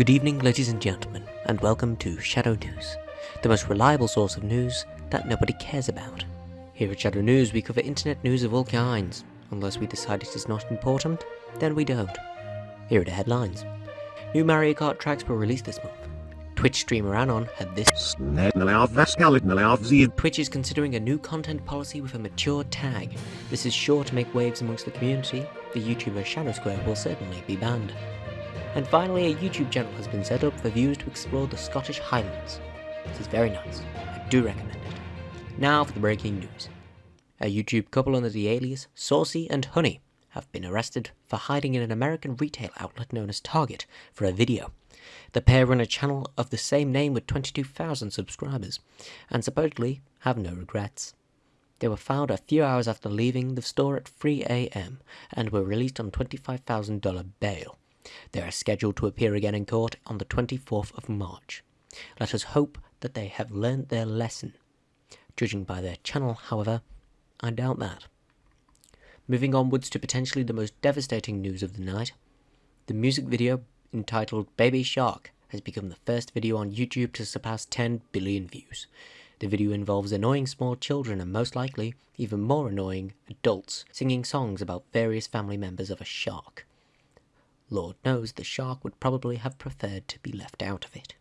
Good evening, ladies and gentlemen, and welcome to Shadow News, the most reliable source of news that nobody cares about. Here at Shadow News, we cover internet news of all kinds. Unless we decide it is not important, then we don't. Here are the headlines. New Mario Kart tracks were released this month. Twitch streamer Anon had this. Twitch is considering a new content policy with a mature tag. This is sure to make waves amongst the community. The YouTuber Shadow Square will certainly be banned. And finally, a YouTube channel has been set up for viewers to explore the Scottish Highlands. This is very nice. I do recommend it. Now for the breaking news. A YouTube couple under the alias Saucy and Honey have been arrested for hiding in an American retail outlet known as Target for a video. The pair run a channel of the same name with 22,000 subscribers, and supposedly have no regrets. They were found a few hours after leaving the store at 3 a.m. and were released on $25,000 bail. They are scheduled to appear again in court on the 24th of March. Let us hope that they have learnt their lesson. Judging by their channel, however, I doubt that. Moving onwards to potentially the most devastating news of the night, the music video entitled Baby Shark has become the first video on YouTube to surpass 10 billion views. The video involves annoying small children and most likely even more annoying adults singing songs about various family members of a shark. Lord knows the shark would probably have preferred to be left out of it.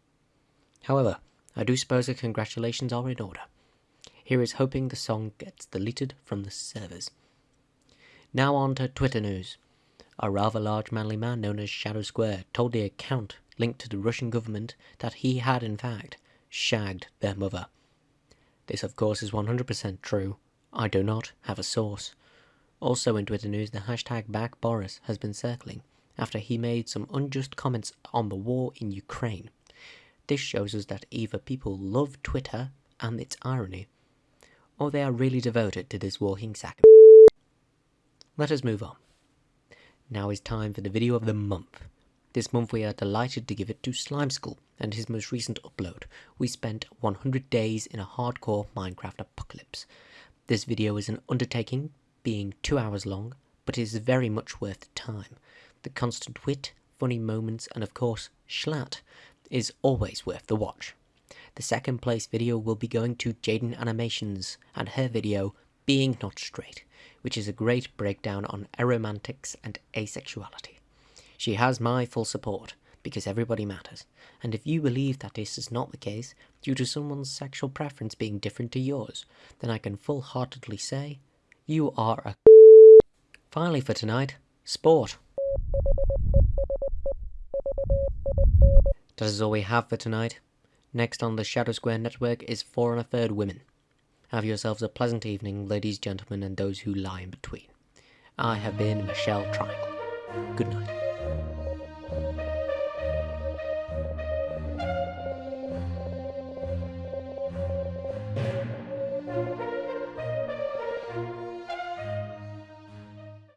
However, I do suppose the congratulations are in order. Here is hoping the song gets deleted from the servers. Now on to Twitter news. A rather large manly man known as Shadow Square told the account linked to the Russian government that he had in fact shagged their mother. This of course is 100% true. I do not have a source. Also in Twitter news, the hashtag BackBoris has been circling after he made some unjust comments on the war in Ukraine. This shows us that either people love Twitter and its irony, or they are really devoted to this walking sack Let us move on. Now is time for the video of the month. This month we are delighted to give it to Slimecicle and his most recent upload. We spent 100 days in a hardcore Minecraft apocalypse. This video is an undertaking, being 2 hours long, but it is very much worth the time the constant wit, funny moments, and of course, Schlatt, is always worth the watch. The second place video will be going to Jaiden Animations and her video, Being Not Straight, which is a great breakdown on aromantics and asexuality. She has my full support, because everybody matters, and if you believe that this is not the case, due to someone's sexual preference being different to yours, then I can full-heartedly say, you are a Finally for tonight, sport. That is all we have for tonight. Next on the Shadow Square Network is Four and a Third Women. Have yourselves a pleasant evening, ladies, gentlemen, and those who lie in between. I have been Michelle Triangle. Good night.